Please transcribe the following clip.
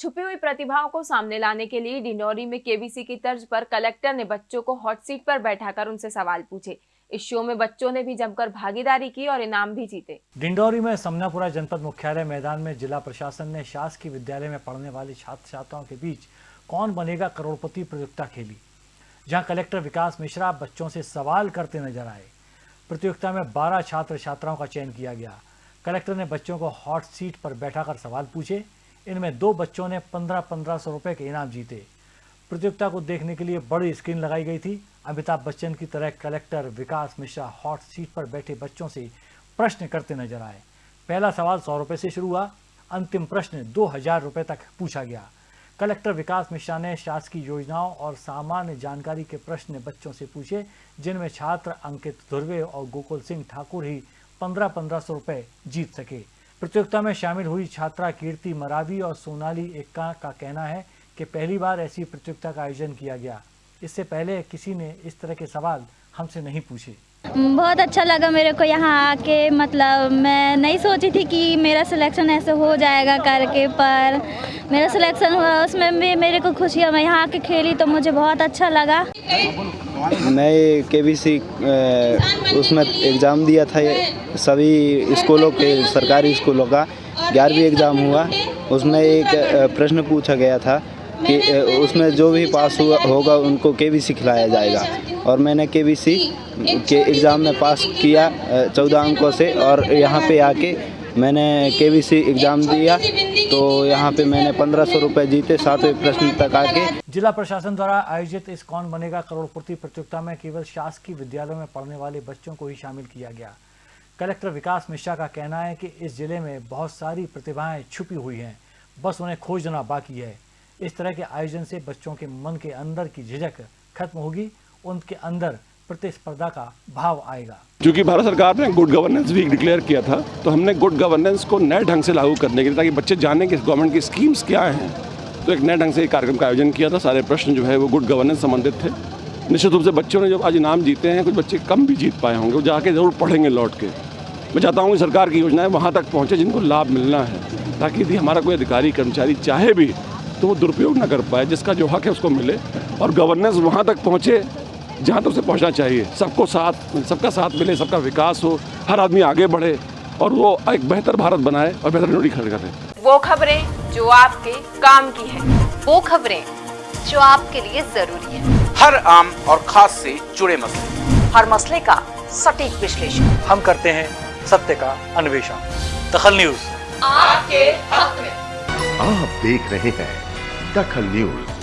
छुपी हुई प्रतिभाओं को सामने लाने के लिए डिंडौरी में केबीसी की तर्ज पर कलेक्टर ने बच्चों को हॉट सीट पर बैठाकर उनसे सवाल पूछे। इस शो में बच्चों ने भी जमकर भागीदारी की और इनाम भी जीते। डिंडौरी में समनापुरा जनपद मुख्यालय मैदान में जिला प्रशासन ने शासकीय विद्यालय में पढ़ने वाले छात्र छात्राओं के बीच कौन बनेगा करोड़पति प्रतियोगिता खेली, जहाँ कलेक्टर विकास मिश्रा बच्चों से सवाल करते नज़र आए। प्रतियोगिता में 12 छात्र छात्राओं का चयन किया गया। कलेक्टर ने बच्चों को हॉट सीट पर बैठाकर सवाल पूछे। इनमें दो बच्चों ने पंद्रह पंद्रह सौ रुपए के इनाम जीते। प्रतियोगिता को देखने के लिए बड़ी स्क्रीन लगाई गई थी। अमिताभ बच्चन की तरह collector Vikas Mishra hot seat पर बैठे बच्चों से प्रश्न करते नज़र आए। पहला सवाल सौ रुपए से शुरू हुआ। अंतिम प्रश्न दो हज़ार रुपए तक पूछा गया। कलेक्टर विकास मिश्रा ने शासकीय योजनाओं और सामान्य जानकारी के प्रश्न बच्चों से पूछे, जिनमें छात्र अंकित धुर्वे और गोकुल सिंह ठाकुर ही पंद्रह पंद्रह सौ रुपए जीत सके। प्रतियोगिता में शामिल हुई छात्रा कीर्ति मरावी और सोनाली एक्का का कहना है कि पहली बार ऐसी प्रतियोगिता का आयोजन किया गया। इससे पहले किसी ने इस तरह के सवाल हमसे नहीं पूछे। बहुत अच्छा लगा मेरे को यहाँ आके मतलब मैं नहीं सोची थी कि मेरा सिलेक्शन ऐसे हो जाएगा करके, पर मेरा सिलेक्शन हुआ, उसमें भी मेरे को खुशी है। मैं यहाँ आके खेली तो मुझे बहुत अच्छा लगा। मैं के बी सी उसमें एग्ज़ाम दिया था सभी स्कूलों के, सरकारी स्कूलों का। ग्यारहवीं एग्ज़ाम हुआ। उसमें एक प्रश्न पूछा गया था कि उसमें जो भी पास हुआ, होगा उनको के बी सी खिलाया जाएगा। और मैंने के बी सी के एग्ज़ाम में पास किया चौदह अंकों से और यहाँ पे आके मैंने के बी एग्ज़ाम दिया तो यहाँ पे मैंने पंद्रह सौ रुपये जीते सातवें प्रश्न तक आके। जिला प्रशासन द्वारा आयोजित इस कौन बनेगा करोड़पति प्रतियोगिता में केवल शासकीय विद्यालयों में पढ़ने वाले बच्चों को ही शामिल किया गया। कलेक्टर विकास मिश्रा का कहना है कि इस ज़िले में बहुत सारी प्रतिभाएँ छुपी हुई हैं, बस उन्हें खोजना बाकी है। इस तरह के आयोजन से बच्चों के मन के अंदर की झिझक खत्म होगी, उनके अंदर प्रतिस्पर्धा का भाव आएगा। क्योंकि भारत सरकार ने गुड गवर्नेंस वीक डिक्लेयर किया था तो हमने गुड गवर्नेंस को नए ढंग से लागू करने के लिए, ताकि बच्चे जाने कि गवर्नमेंट की स्कीम्स क्या हैं। तो एक नए ढंग से कार्यक्रम का आयोजन किया था, सारे प्रश्न जो है वो गुड गवर्नेंस संबंधित थे। निश्चित रूप से बच्चों ने जब आज इनाम जीते हैं, कुछ बच्चे कम भी जीत पाए होंगे, वो जाके ज़रूर पढ़ेंगे लौट के। मैं चाहता हूँ कि सरकार की योजनाएँ वहाँ तक पहुँचे जिनको लाभ मिलना है, ताकि यदि हमारा कोई अधिकारी, कर्मचारी चाहे भी तो वो दुरुपयोग ना कर पाए, जिसका जो हक है उसको मिले, और गवर्नेंस वहाँ तक पहुँचे जहाँ तक तो उसे पहुँचना चाहिए। सबको साथ सबका साथ मिले सबका विकास हो हर आदमी आगे बढ़े और वो एक बेहतर भारत बनाए और बेहतर नौकरी खड़ी करे। वो खबरें जो आपके काम की है वो खबरें जो आपके लिए ज़रूरी है। हर आम और खास से जुड़े मसले। हर मसले का सटीक विश्लेषण। हम करते हैं सत्य का अन्वेषण। दखल न्यूज़। आपके हक में। आप देख रहे हैं दखल न्यूज़।